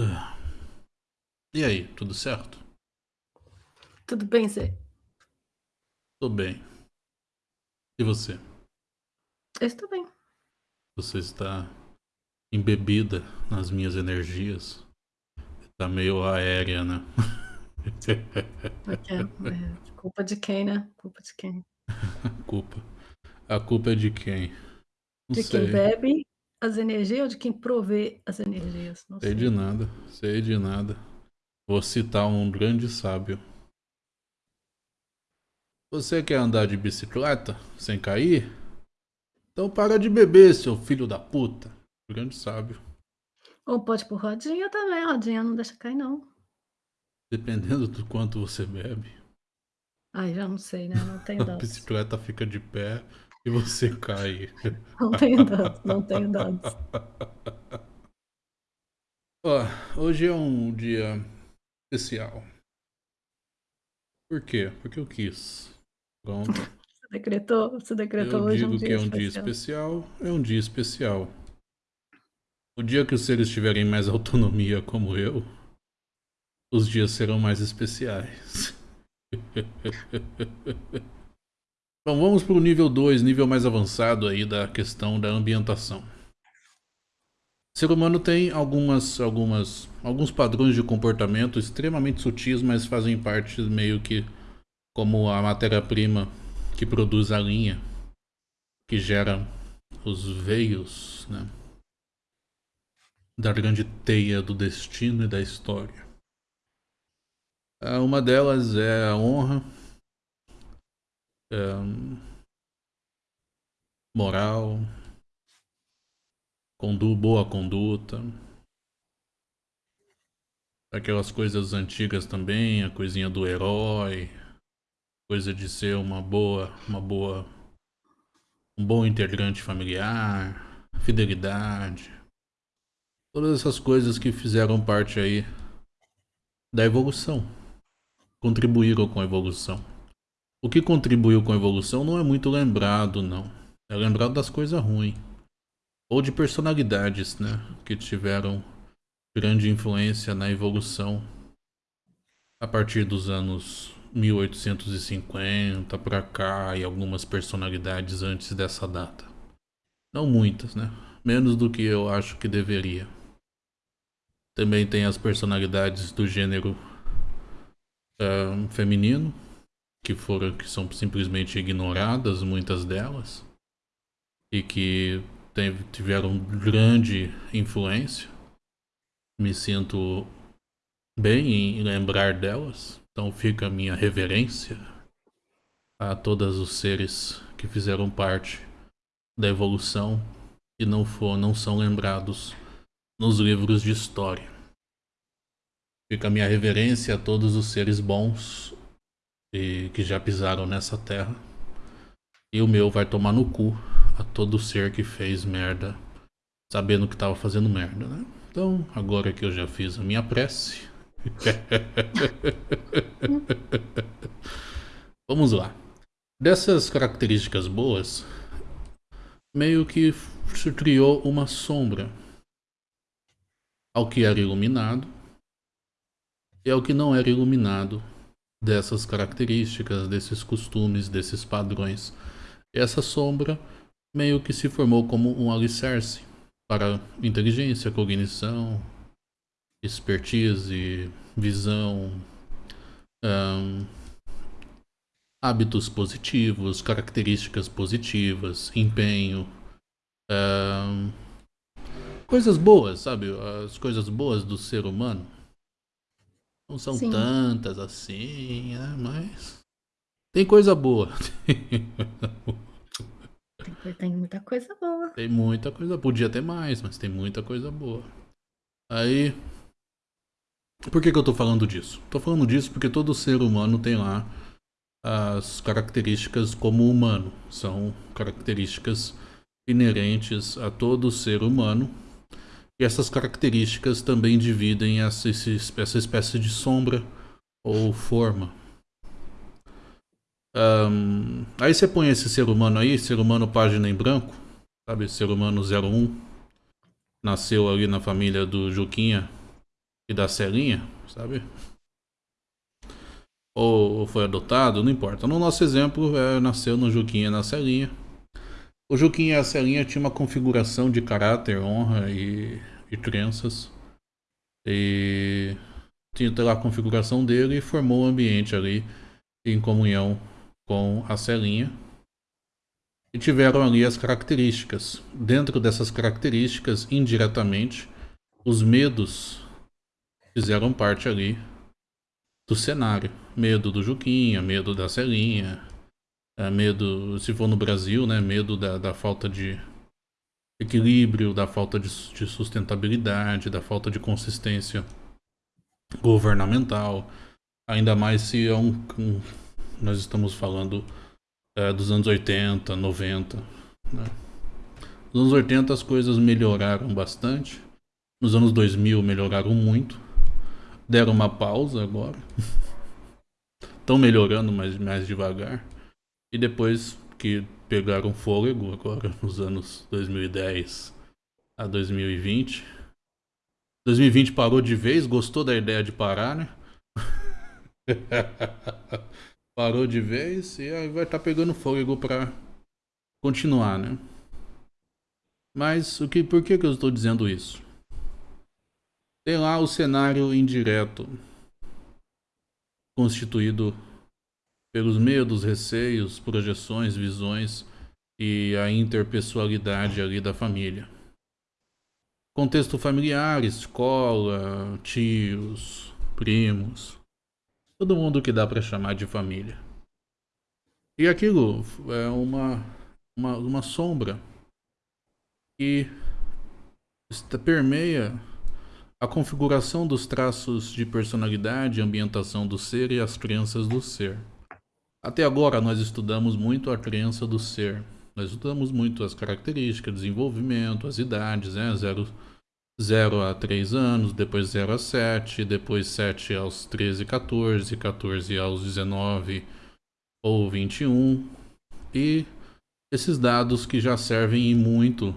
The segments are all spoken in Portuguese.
Ah. E aí, tudo certo? Tudo bem, Zé? Tô bem. E você? Eu estou bem. Você está embebida nas minhas energias? Tá meio aérea, né? É, é, culpa de quem, né? Culpa de quem? culpa. A culpa é de quem? Não de sei. quem bebe as energias ou de quem provê as energias? Não sei, sei de nada. Sei de nada. Vou citar um grande sábio. Você quer andar de bicicleta sem cair? Então para de beber, seu filho da puta. Grande sábio. Ou pode por rodinha também, rodinha não deixa cair não. Dependendo do quanto você bebe. Ai, já não sei, né? Não tem dados. A bicicleta fica de pé e você cai. Não tenho dados, não tenho dados. Ó, hoje é um dia especial. Por quê? Porque eu quis. Pronto. Você decretou, você decretou eu hoje digo um que é um especial. dia especial, é um dia especial. O dia que os seres tiverem mais autonomia como eu, os dias serão mais especiais. Então vamos para o nível 2, nível mais avançado aí da questão da ambientação. O ser humano tem algumas, algumas, alguns padrões de comportamento extremamente sutis, mas fazem parte meio que como a matéria-prima que produz a linha, que gera os veios né, da grande teia do destino e da história. Uma delas é a honra, é, moral, condu boa conduta, aquelas coisas antigas também, a coisinha do herói, coisa de ser uma boa, uma boa, um bom integrante familiar, fidelidade, todas essas coisas que fizeram parte aí da evolução, contribuíram com a evolução. O que contribuiu com a evolução não é muito lembrado, não. É lembrado das coisas ruins. Ou de personalidades, né? Que tiveram grande influência na evolução a partir dos anos 1850 para cá e algumas personalidades antes dessa data. Não muitas, né? Menos do que eu acho que deveria. Também tem as personalidades do gênero feminino, que foram que são simplesmente ignoradas, muitas delas, e que tem, tiveram grande influência. Me sinto bem em lembrar delas, então fica a minha reverência a todos os seres que fizeram parte da evolução e não for, não são lembrados nos livros de história. Fica a minha reverência a todos os seres bons e que já pisaram nessa terra. E o meu vai tomar no cu a todo ser que fez merda, sabendo que estava fazendo merda, né? Então, agora que eu já fiz a minha prece. Vamos lá. Dessas características boas, meio que se criou uma sombra ao que era iluminado e ao que não era iluminado dessas características, desses costumes, desses padrões. Essa sombra meio que se formou como um alicerce para inteligência, cognição, expertise, visão, hábitos positivos, características positivas, empenho, coisas boas, sabe? As coisas boas do ser humano. Não são Sim. tantas assim, né? Mas tem coisa boa. tem, tem muita coisa boa. Tem muita coisa. Podia ter mais, mas tem muita coisa boa. Aí. Por que, que eu tô falando disso? Tô falando disso porque todo ser humano tem lá as características como humano. São características inerentes a todo ser humano e essas características também dividem essa, essa espécie de sombra ou forma. Um, aí você põe esse ser humano aí, ser humano página em branco, sabe? Ser humano 01. Nasceu ali na família do Juquinha e da Celinha, sabe? Ou foi adotado, não importa. No nosso exemplo, é, nasceu no Juquinha e na Celinha. O Juquinha e a Celinha tinham uma configuração de caráter, honra e, e crenças. E tinha lá a configuração dele e formou o um ambiente ali em comunhão com a Celinha. E tiveram ali as características. Dentro dessas características, indiretamente, os medos fizeram parte ali do cenário. Medo do Juquinha, medo da Celinha, é, medo, se for no Brasil, né, medo da, da falta de equilíbrio, da falta de, de, sustentabilidade, da falta de consistência governamental, ainda mais se é um, um nós estamos falando é, dos anos 80, 90. Né? Nos anos 80 as coisas melhoraram bastante, nos anos 2000 melhoraram muito, deram uma pausa agora. Estão melhorando, mas mais devagar. E depois que pegaram fôlego, agora nos anos 2010 a 2020. 2020 parou de vez, gostou da ideia de parar, né? parou de vez e aí vai estar tá pegando fôlego para continuar, né? Mas o que, por que, que eu estou dizendo isso? Tem lá o cenário indireto, constituído pelos medos, receios, projeções, visões e a interpessoalidade ali da família. Contexto familiar, escola, tios, primos, todo mundo que dá para chamar de família. E aquilo é uma, uma, uma sombra que permeia a configuração dos traços de personalidade, ambientação do ser e as crenças do ser. Até agora nós estudamos muito a crença do ser. Nós estudamos muito as características, desenvolvimento, as idades, né? 0, 0 a 3 anos, depois 0 a 7, depois 7 aos 13, 14, 14 aos 19 ou 21. E esses dados que já servem muito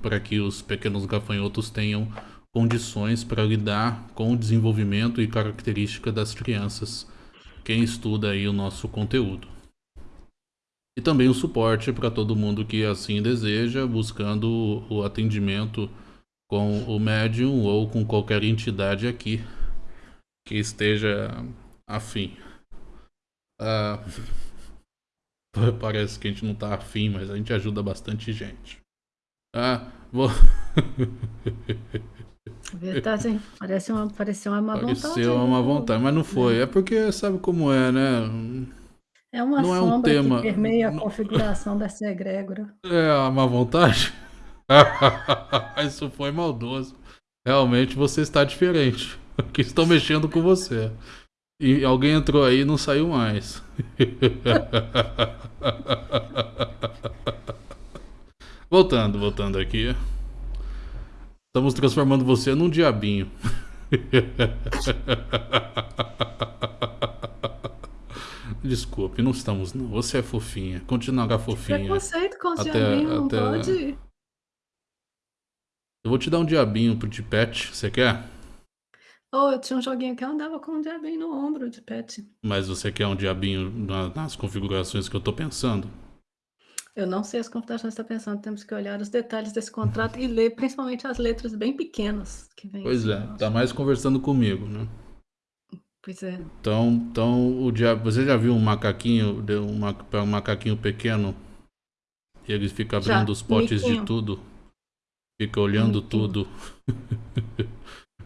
para que os pequenos gafanhotos tenham condições para lidar com o desenvolvimento e característica das crianças, quem estuda aí o nosso conteúdo. E também o suporte para todo mundo que assim deseja, buscando o atendimento com o médium ou com qualquer entidade aqui que esteja afim. Ah, parece que a gente não está afim, mas a gente ajuda bastante gente. Ah, vou. Verdade, hein? Parece uma, pareceu uma má vontade. Pareceu uma vontade, mas não foi. É porque sabe como é, né? É uma não sombra é um tema... que permeia a configuração dessa egrégora. É a má vontade? Isso foi maldoso. Realmente você está diferente. Que estão mexendo com você. E alguém entrou aí e não saiu mais. voltando, voltando aqui. Estamos transformando você num diabinho. Desculpe, não estamos não. Você é fofinha. Continuará fofinha. Preconceito com os até, diabinhos, até... pode. Eu vou te dar um diabinho de pet. Você quer? Oh, eu tinha um joguinho que eu andava com um diabinho no ombro de pet. Mas você quer um diabinho nas configurações que eu tô pensando? Eu não sei as computações está pensando, temos que olhar os detalhes desse contrato e ler principalmente as letras bem pequenas que vem. Pois é, tá mais conversando comigo, né? Pois é. Então, então o diabo, você já viu um macaquinho, um, um macaquinho pequeno e ele fica abrindo já, os potes miquinho. de tudo, fica olhando miquinho. tudo,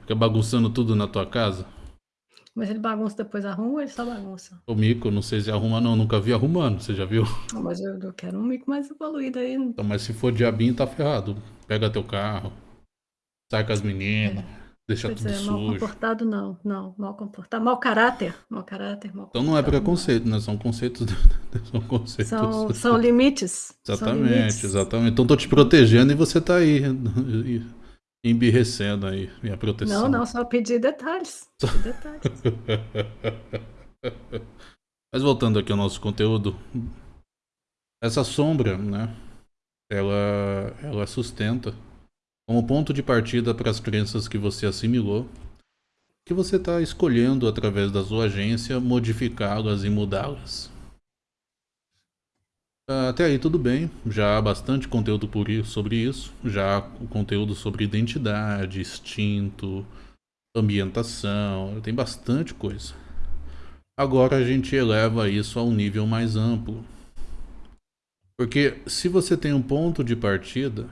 fica bagunçando tudo na tua casa? Mas ele bagunça depois arruma ou ele só bagunça? O mico, não sei se arruma não, nunca vi arrumando, você já viu? Não, mas eu, eu quero um mico mais evoluído aí. Então, mas se for diabinho, tá ferrado. Pega teu carro, sai com as meninas, é. deixa pois tudo é, sujo. Mal comportado não, não, mal comportado, mau caráter, mau caráter, mal Então não é preconceito, né? São conceitos, são conceitos. São, são limites. Exatamente, são limites. exatamente. Então tô te protegendo e você tá aí embirrecendo aí minha proteção. Não, não, só pedir detalhes. Só... detalhes. Mas voltando aqui ao nosso conteúdo, essa sombra, né? Ela, ela sustenta como ponto de partida para as crenças que você assimilou que você está escolhendo através da sua agência modificá-las e mudá-las. Até aí tudo bem, já há bastante conteúdo por isso, sobre isso, já há conteúdo sobre identidade, instinto, ambientação, tem bastante coisa. Agora a gente eleva isso a um nível mais amplo. Porque se você tem um ponto de partida,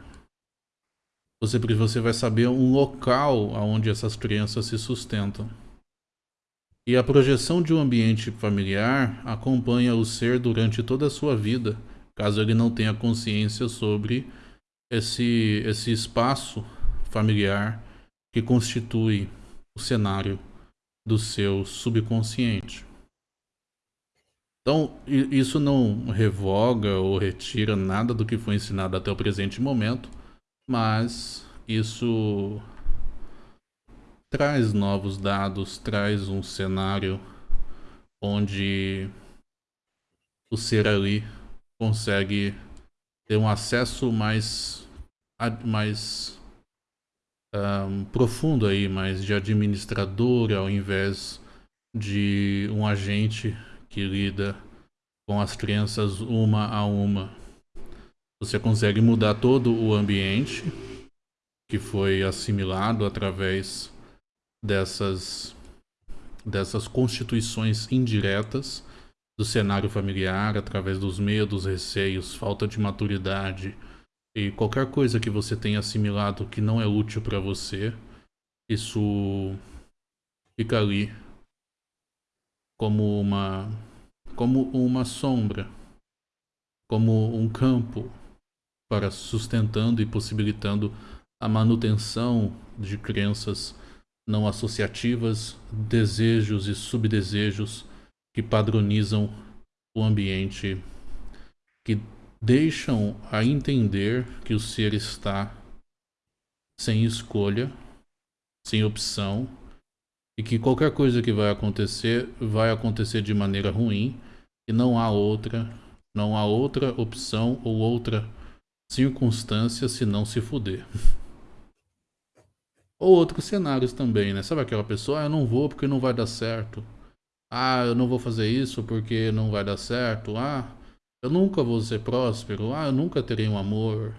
você, você vai saber um local onde essas crianças se sustentam. E a projeção de um ambiente familiar acompanha o ser durante toda a sua vida, caso ele não tenha consciência sobre esse, esse espaço familiar que constitui o cenário do seu subconsciente. Então, isso não revoga ou retira nada do que foi ensinado até o presente momento, mas isso traz novos dados, traz um cenário onde o ser ali consegue ter um acesso mais, mais um, profundo aí, mais de administrador ao invés de um agente que lida com as crianças uma a uma. Você consegue mudar todo o ambiente que foi assimilado através dessas, dessas constituições indiretas do cenário familiar, através dos medos, receios, falta de maturidade e qualquer coisa que você tenha assimilado que não é útil para você, isso fica ali como uma como uma sombra, como um campo para sustentando e possibilitando a manutenção de crenças não associativas, desejos e subdesejos que padronizam o ambiente, que deixam a entender que o ser está sem escolha, sem opção, e que qualquer coisa que vai acontecer, vai acontecer de maneira ruim, e não há outra, não há outra opção ou outra circunstância se não se fuder. Ou outros cenários também, né? Sabe aquela pessoa, ah, eu não vou porque não vai dar certo. Ah, eu não vou fazer isso porque não vai dar certo. Ah, eu nunca vou ser próspero. Ah, eu nunca terei um amor.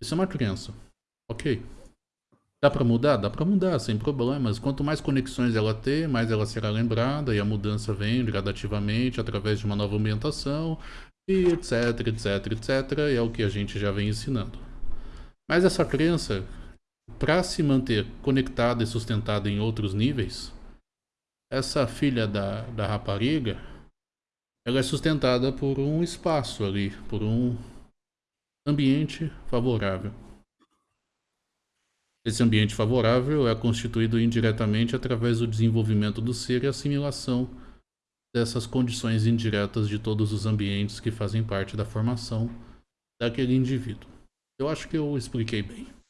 Isso é uma crença. Ok. Dá pra mudar? Dá pra mudar, sem problemas. Quanto mais conexões ela ter, mais ela será lembrada e a mudança vem gradativamente através de uma nova ambientação e etc, etc, etc. E é o que a gente já vem ensinando. Mas essa crença para se manter conectada e sustentada em outros níveis, essa filha da, da rapariga, ela é sustentada por um espaço ali, por um ambiente favorável. Esse ambiente favorável é constituído indiretamente através do desenvolvimento do ser e assimilação dessas condições indiretas de todos os ambientes que fazem parte da formação daquele indivíduo. Eu acho que eu expliquei bem.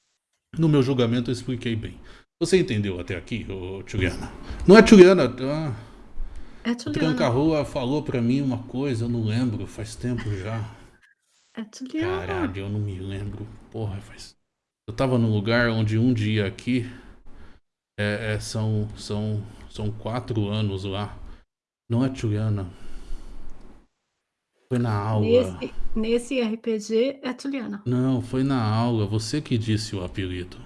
No meu julgamento eu expliquei bem. Você entendeu até aqui, ô, Juliana? Não é Juliana, ah, é Juliana. Tranca-Rua falou pra mim uma coisa, eu não lembro, faz tempo já. É Juliana. Caralho, eu não me lembro. Porra, faz... Eu tava num lugar onde um dia aqui é, é, são, são, são quatro anos lá. Não é Juliana. Foi na aula. Nesse, nesse RPG é Juliana. Não, foi na aula. Você que disse o apelido.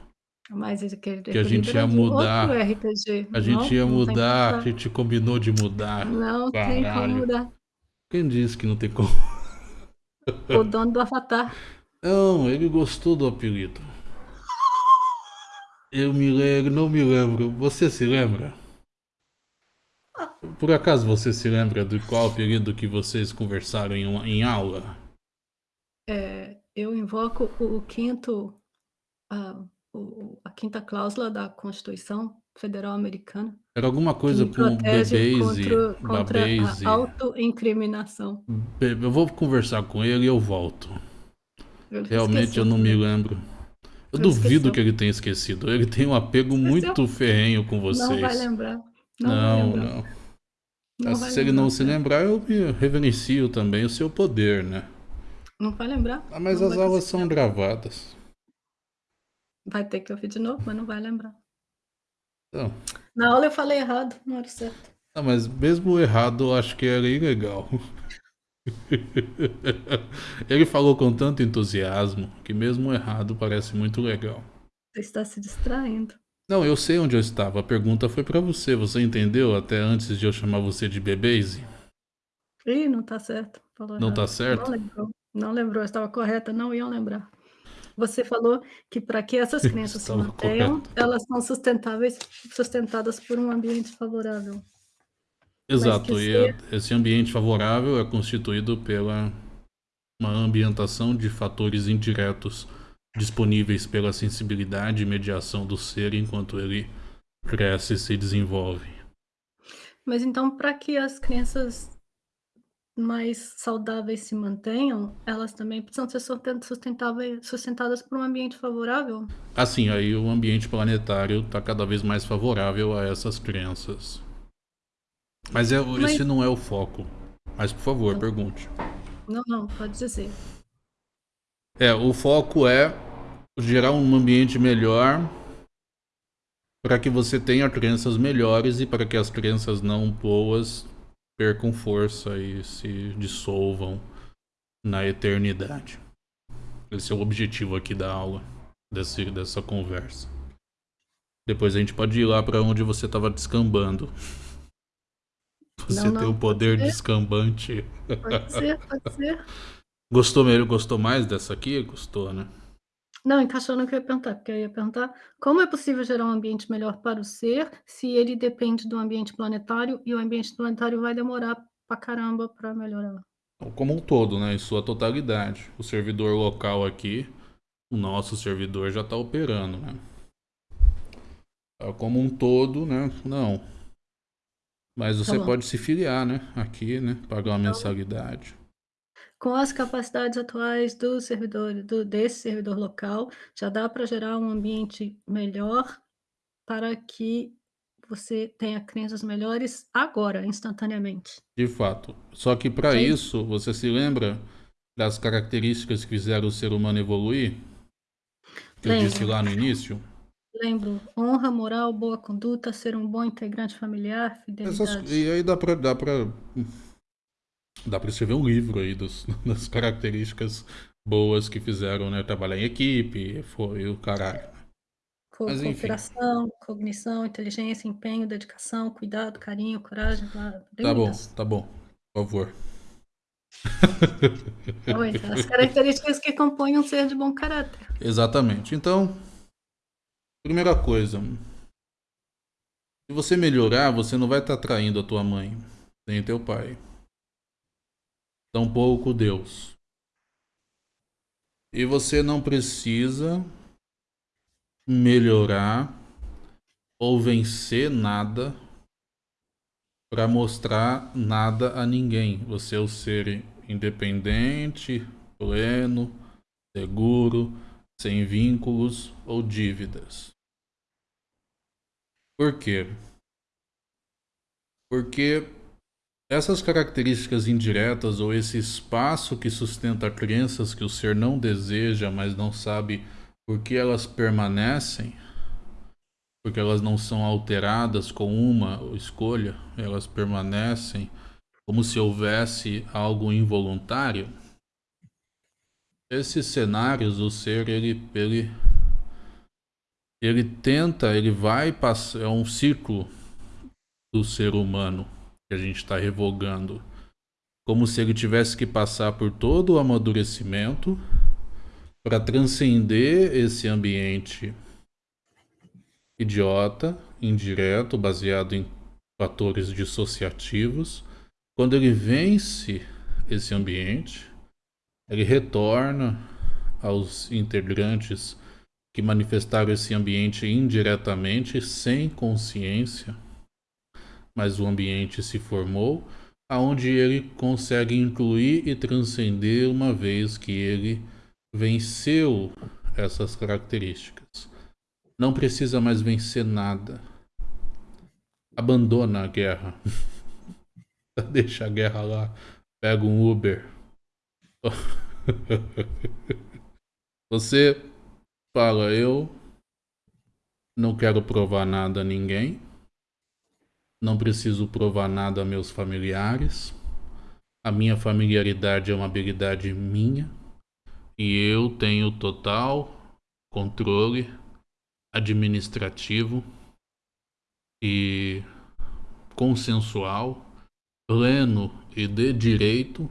Mas aquele Que a gente ia mudar. RPG. A gente Não, ia mudar, a gente combinou de mudar. Não tem como Caralho. mudar. Quem disse que não tem como? O dono do Avatar. Não, ele gostou do apelido. Eu me lembro, não me lembro. Você se lembra? Por acaso você se lembra do qual apelido que vocês conversaram em, em aula? É, eu invoco o, o quinto, a, o- a quinta cláusula da Constituição Federal Americana, Era alguma coisa com bebês e contra, contra a autoincriminação. Eu vou conversar com ele e eu volto. Eu Realmente esqueci eu não me lembro. Eu Eu duvido esqueci. que ele tenha esquecido. Ele tem um apego muito ferrenho com vocês. Não vai lembrar. Não, Não, não. Não vai se ele não se lembrar, eu me reverencio também o seu poder, né? Não vai lembrar. Ah, mas Não as aulas são lembrar. gravadas. Vai ter que ouvir de novo, mas não vai lembrar. Então, Na aula eu falei errado, não era certo. Ah, mas mesmo errado, eu acho que era ilegal. Ele falou com tanto entusiasmo que mesmo errado parece muito legal. Você está se distraindo. Não, eu sei onde eu estava. A pergunta foi para você. Você entendeu até antes de eu chamar você de Bebeze? Ih, não tá certo. Falou não tá errado. tá certo? Não lembrou. Não lembrou. Estava correta. Não iam lembrar. Você falou que para que essas crenças se mantenham, correto. elas são sustentáveis, sustentadas por um ambiente favorável. Exato, e ser... esse ambiente favorável é constituído pela uma ambientação de fatores indiretos disponíveis pela sensibilidade e mediação do ser enquanto ele cresce e se desenvolve. Mas então, para que as crenças mais saudáveis se mantenham, elas também precisam ser sustentadas por um ambiente favorável? Assim, aí o ambiente planetário está cada vez mais favorável a essas crenças. Mas, é, Mas... esse não é o foco. Mas, por favor, não. pergunte. Não, não, pode dizer. É, o foco é gerar um ambiente melhor para que você tenha crenças melhores e para que as crenças não boas percam força e se dissolvam na eternidade. Esse é o objetivo aqui da aula, desse, dessa conversa. Depois a gente pode ir lá para onde você estava descambando. Você não, não, tem o poder descambante. Pode ser, pode ser. Gostou mesmo? Gostou mais dessa aqui? Gostou, né? Não, encaixou no que eu ia perguntar, porque eu ia perguntar como é possível gerar um ambiente melhor para o ser se ele depende do ambiente planetário e o ambiente planetário vai demorar pra caramba para melhorar. Como um todo, né? Em sua totalidade. O servidor local aqui, o nosso servidor já está operando, né? Tá, como um todo, né? Não. Mas você tá pode se filiar, né? Aqui, né? Pagar uma tá mensalidade. Com as capacidades atuais do servidor, do, desse servidor local, já dá para gerar um ambiente melhor para que você tenha crenças melhores agora, instantaneamente. De fato. Só que para isso, você se lembra das características que fizeram o ser humano evoluir? Que eu disse lá no início? Lembro. Honra, moral, boa conduta, ser um bom integrante familiar, fidelidade. Essas, e aí dá pra, dá pra. Dá pra escrever um livro aí dos, das características boas que fizeram, né? Trabalhar em equipe, foi o caralho. Co Mas, cooperação, cognição, inteligência, empenho, dedicação, cuidado, carinho, coragem. Blá, tá bom, tá bom. Por favor. Oi, as características que compõem um ser de bom caráter. Exatamente. Então, Primeira coisa, se você melhorar, você não vai estar traindo a tua mãe, nem teu pai. Tampouco Deus. E você não precisa melhorar ou vencer nada para mostrar nada a ninguém. Você é o ser independente, pleno, seguro, sem vínculos ou dívidas. Por quê? Porque essas características indiretas ou esse espaço que sustenta crenças que o ser não deseja, mas não sabe por que elas permanecem, porque elas não são alteradas com uma escolha, elas permanecem como se houvesse algo involuntário. Esses cenários, o ser ele, ele ele tenta, ele vai passar, é um ciclo do ser humano que a gente está revogando, como se ele tivesse que passar por todo o amadurecimento para transcender esse ambiente idiota, indireto, baseado em fatores dissociativos. Quando ele vence esse ambiente, ele retorna aos integrantes que manifestaram esse ambiente indiretamente, sem consciência, mas o ambiente se formou, aonde ele consegue incluir e transcender uma vez que ele venceu essas características. Não precisa mais vencer nada. Abandona a guerra. Deixa a guerra lá. Pega um Uber. Você fala: Eu não quero provar nada a ninguém. Não preciso provar nada a meus familiares. A minha familiaridade é uma habilidade minha. E eu tenho total controle administrativo e consensual, pleno e de direito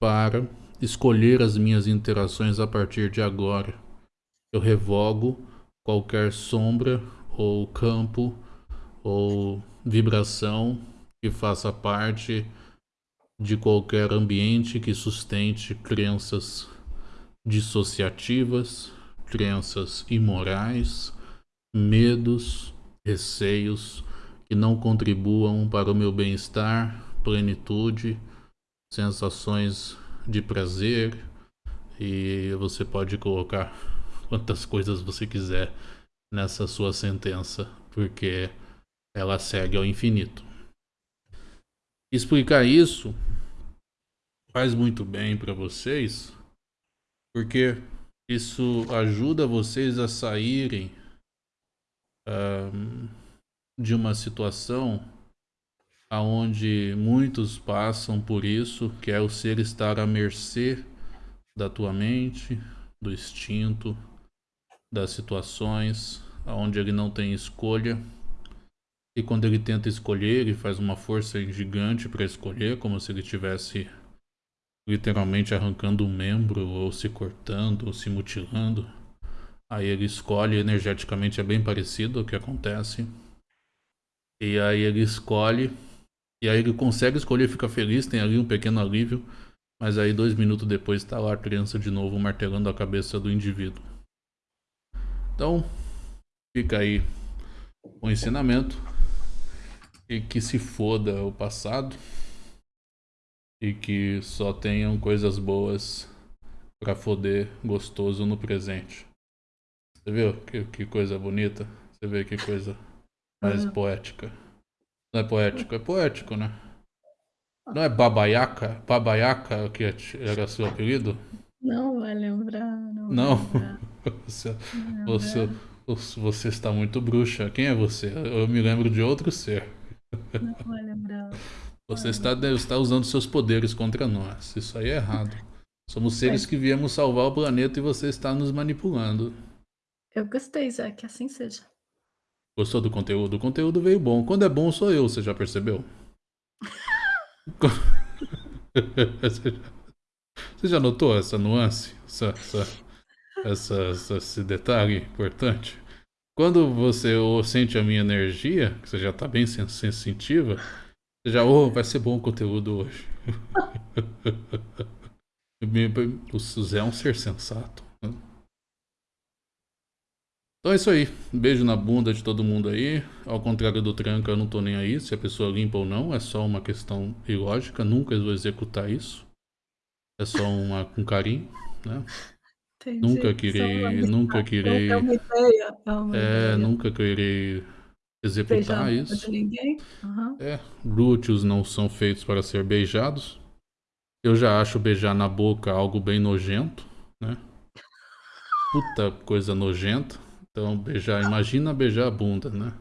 para escolher as minhas interações a partir de agora. Eu revogo qualquer sombra ou campo ou vibração que faça parte de qualquer ambiente que sustente crenças dissociativas, crenças imorais, medos, receios que não contribuam para o meu bem-estar, plenitude, sensações de prazer. E você pode colocar quantas coisas você quiser nessa sua sentença, porque ela segue ao infinito. Explicar isso faz muito bem para vocês, porque isso ajuda vocês a saírem um, de uma situação aonde muitos passam por isso, que é o ser estar à mercê da tua mente, do instinto, das situações, aonde ele não tem escolha. E quando ele tenta escolher, ele faz uma força gigante para escolher, como se ele tivesse literalmente arrancando um membro, ou se cortando, ou se mutilando. Aí ele escolhe, energeticamente é bem parecido o que acontece. E aí ele escolhe e aí ele consegue escolher, fica feliz, tem ali um pequeno alívio. Mas aí dois minutos depois está lá a criança de novo martelando a cabeça do indivíduo. Então, fica aí o ensinamento. E que se foda o passado. E que só tenham coisas boas para foder gostoso no presente. Você viu que, que coisa bonita? Você vê que coisa mais uhum. poética. Não é poético, é poético, né? Não é Babaiaca? Babaiaca que era seu apelido? Não vai lembrar. Não. não. Lembrar. você, você, você está muito bruxa. Quem é você? Eu me lembro de outro ser. Não vai lembrar. Você está, está usando seus poderes contra nós. Isso aí é errado. Somos seres que viemos salvar o planeta e você está nos manipulando. Eu gostei, Zé, que assim seja. Gostou do conteúdo? O conteúdo veio bom. Quando é bom, sou eu, você já percebeu? você já notou essa nuance? Essa, essa, essa, esse detalhe importante? Quando você sente a minha energia, que você já está bem sensitiva, você já, oh, vai ser bom o conteúdo hoje. o Zé é um ser sensato. Então é isso aí. Beijo na bunda de todo mundo aí. Ao contrário do tranca, eu não tô nem aí se a pessoa limpa ou não. É só uma questão ilógica. Nunca vou executar isso. É só uma, um carinho, né? Entendi. Nunca querer, nunca querer. É uma ideia. É, uma é ideia. nunca querer executar isso. ninguém. É, glúteos não são feitos para ser beijados. Eu já acho beijar na boca algo bem nojento, né? Puta coisa nojenta. Então, beijar, imagina beijar a bunda, né?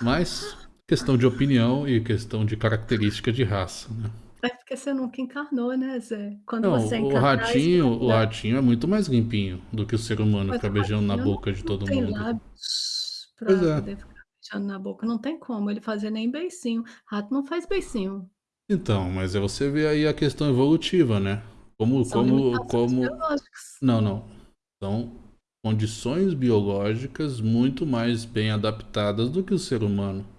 Mas questão de opinião e questão de característica de raça, né? É porque você nunca encarnou, né, Zé? Quando não, você o ratinho, o ratinho é muito mais limpinho do que o ser humano Mas ficar beijando na boca de todo tem mundo. Lábios pra pois é. poder ficar beijando na boca. Não tem como ele fazer nem beicinho. Rato não faz beicinho. Então, mas é você vê aí a questão evolutiva, né? Como, São como, como. Não, não. São condições biológicas muito mais bem adaptadas do que o ser humano.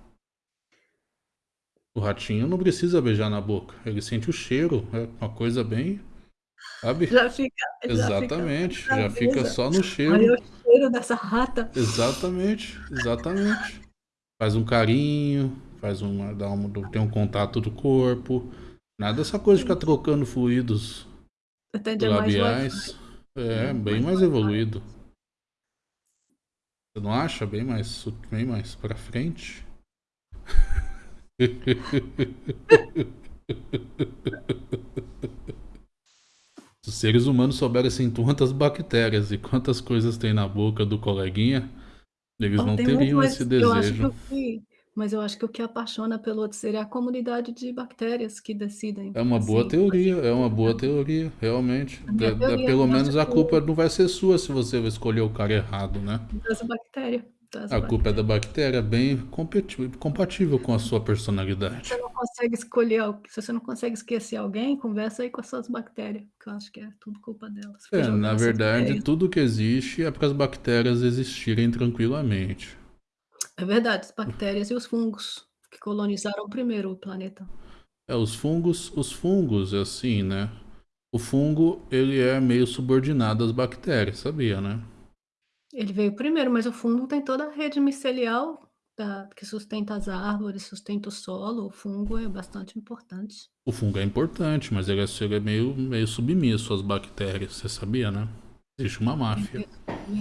O ratinho não precisa beijar na boca, ele sente o cheiro, é uma coisa bem. Sabe? Já fica. Exatamente, já fica, já fica só no cheiro. Olha o cheiro dessa rata. Exatamente, exatamente. Faz um carinho, faz uma, dá uma, tem um contato do corpo. Nada dessa coisa de ficar trocando fluidos labiais. É, bem mais evoluído. Você não acha bem mais, bem mais pra frente? Se os seres humanos soubessem quantas bactérias e quantas coisas tem na boca do coleguinha, eles não, teriam esse desejo. Eu acho que eu fui Mas eu acho que o que apaixona pelo outro ser é a comunidade de bactérias que decidem, É uma boa assim, teoria, é uma boa teoria, realmente. A minha teoria pelo menos a culpa não vai ser sua se você escolher o cara errado, né? das bactéria, das A culpa é da bactéria. bem compatível com a sua personalidade. Você não consegue escolher se você não consegue esquecer alguém, conversa aí com as suas bactérias, que eu acho que é tudo culpa delas. É, na verdade, tudo que existe é para as bactérias existirem tranquilamente. É verdade, as bactérias e os fungos, que colonizaram primeiro o planeta. É, os fungos, os fungos, assim, né? O fungo, ele é meio subordinado às bactérias, sabia, né? Ele veio primeiro, mas o fungo tem toda a rede micelial da que sustenta as árvores, sustenta o solo, o fungo é bastante importante. O fungo é importante, mas ele é, ele é meio, meio submisso às bactérias, você sabia, né? Existe uma máfia.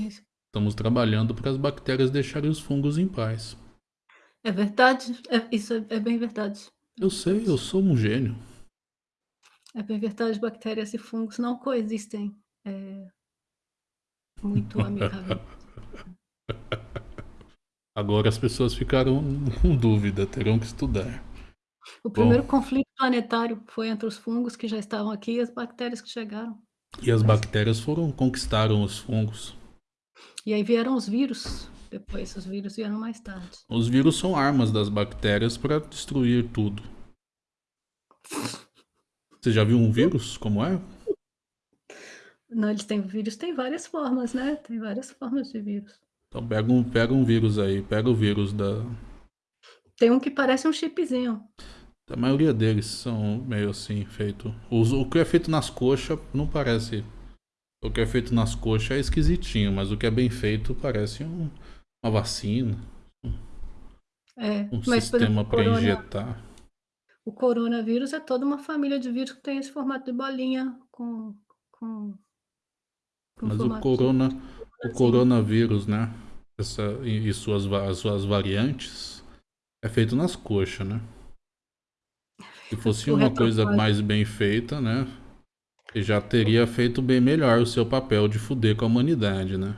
Isso. Estamos trabalhando para as bactérias deixarem os fungos em paz. É verdade, é isso é é bem verdade. Eu sei, eu sou um gênio. É bem verdade, bactérias e fungos não coexistem, eh muito amigavelmente. Agora as pessoas ficaram com dúvida, terão que estudar. O Bom, primeiro conflito planetário foi entre os fungos que já estavam aqui e as bactérias que chegaram. e as bactérias foram conquistaram os fungos. e aí vieram os vírus, depois os vírus vieram mais tarde. Os vírus são armas das bactérias para destruir tudo. Você já viu um vírus como é? Não, eles têm vírus tem várias formas, né, tem várias formas de vírus. Então pega um, pega um vírus aí, pega o vírus da. Tem um que parece um chipzinho. A maioria deles são meio assim, feito. Os- o que é feito nas coxas não parece. O que é feito nas coxas é esquisitinho, mas o que é bem feito parece um- uma vacina, É, um mas sistema o para injetar. o coronavírus é toda uma família de vírus que tem esse formato de bolinha com com Mas o corona, o coronavírus, né? Essa, e, e suas, suas variantes é feito nas coxas, né? Se fosse uma coisa mais bem feita, né? Já teria feito bem melhor o seu papel de fuder com a humanidade, né?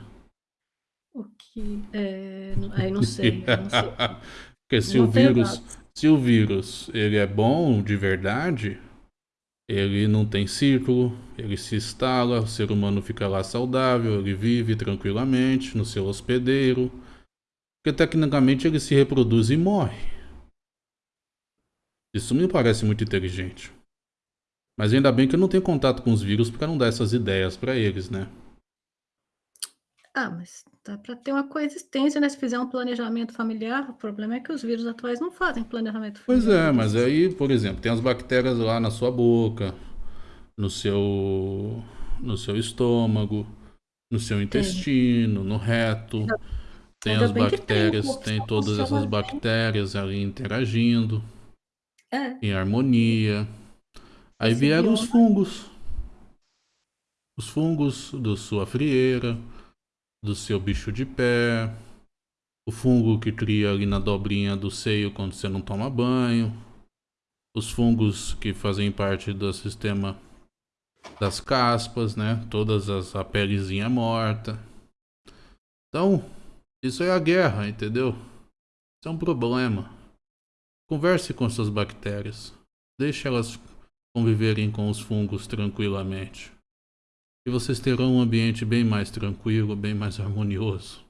O que é, aí não sei, eu não sei. Porque se Não o vírus, se o vírus ele é bom de verdade, ele não tem círculo, ele se instala, o ser humano fica lá saudável, ele vive tranquilamente no seu hospedeiro, porque tecnicamente ele se reproduz e morre. Isso me parece muito inteligente. Mas ainda bem que eu não tenho contato com os vírus para não dar essas ideias para eles, né? Ah, mas dá pra ter uma coexistência, né, se fizer um planejamento familiar, o problema é que os vírus atuais não fazem planejamento Pois familiar, é, mas aí, por exemplo, tem as bactérias lá na sua boca, no seu, no seu estômago, no seu Tem. intestino, no reto. Tem Ainda as tem, bactérias, tem só todas essas bem. bactérias ali interagindo, É, em harmonia. Aí esse vieram os fungos. Os fungos da sua frieira, do seu bicho de pé, o fungo que cria ali na dobrinha do seio quando você não toma banho, os fungos que fazem parte do sistema das caspas, né? Todas as a pelezinha morta. Então, isso é a guerra, entendeu? Isso é um problema. Converse com suas bactérias. Deixe elas conviverem com os fungos tranquilamente. E vocês terão um ambiente bem mais tranquilo, bem mais harmonioso.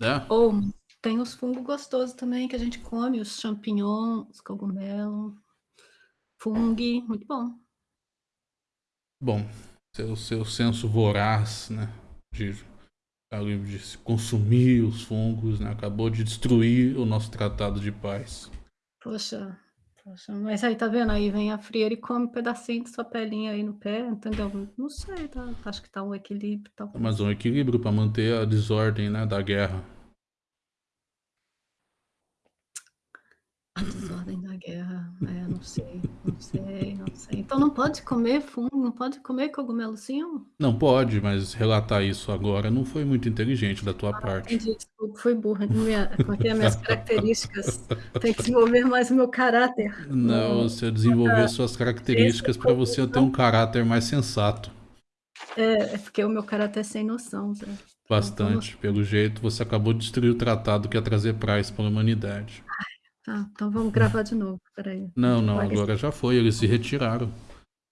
Né? ou tem os fungos gostosos também que a gente come, os champignons, os cogumelos, fungo, muito bom. Bom, seu, seu senso voraz, né? De, de se consumir os fungos, né? Acabou de destruir o nosso tratado de paz. Poxa, poxa, mas aí tá vendo? Aí vem a frieira e come um pedacinho de sua pelinha aí no pé, entendeu? Não sei, tá, acho que tá um equilíbrio, talvez. Mas um equilíbrio para manter a desordem, né? Da guerra. A desordem da guerra, é, não sei, não sei, não sei. Então não pode comer fungo, não pode comer cogumelozinho? Não pode, mas relatar isso agora não foi muito inteligente da tua parte. Entendi, desculpa, fui burra. Minha, que é? Minhas características. Tem que desenvolver mais o meu caráter. Não, você desenvolver suas características para você ter um caráter mais sensato. É, é porque o meu caráter é sem noção, Zé. Bastante. vamos Pelo jeito, você acabou de destruir o tratado que ia trazer paz para a humanidade. Tá, então vamos gravar de novo, espera aí. Não, não, agora já foi, eles se retiraram.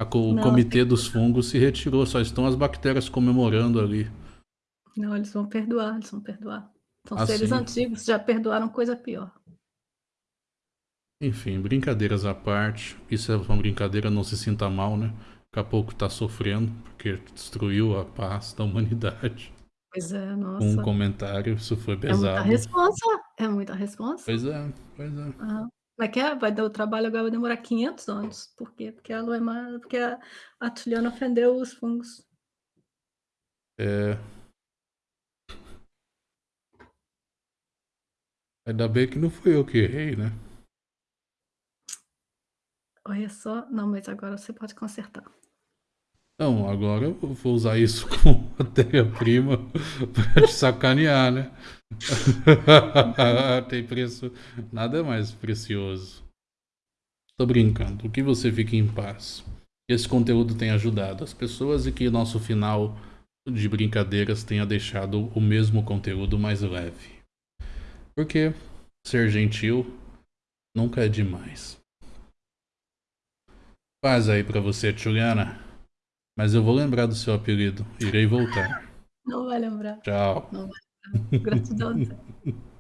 O Não, comitê tem- dos fungos se retirou, só estão as bactérias comemorando ali. Não, eles vão perdoar, eles vão perdoar. São Ah, seres antigos, já perdoaram coisa pior. Enfim, brincadeiras à parte. Isso é uma brincadeira, não se sinta mal, né? Daqui a pouco tá sofrendo, porque destruiu a paz da humanidade. Pois é, nossa. um comentário, isso foi É muita pesado. responsa, é muita responsa. Pois é, pois é. Aham. Como é que é? Vai dar o trabalho agora vai demorar 500 anos. Por quê? Porque a má, porque a, a Tuliana ofendeu os fungos. É. Ainda bem que não fui eu que errei, né? Olha só, não, mas agora você pode consertar. Não, agora eu vou usar isso como matéria-prima pra te sacanear, né? Tem preço. Nada mais precioso. Tô brincando. O que você fique em paz. Esse conteúdo tenha ajudado as pessoas e que nosso final de brincadeiras tenha deixado o mesmo conteúdo mais leve. Porque ser gentil nunca é demais. Paz aí pra você, Juliana. Mas eu vou lembrar do seu apelido. Irei voltar. Não vai lembrar. Tchau. Não vai lembrar. Gratidão.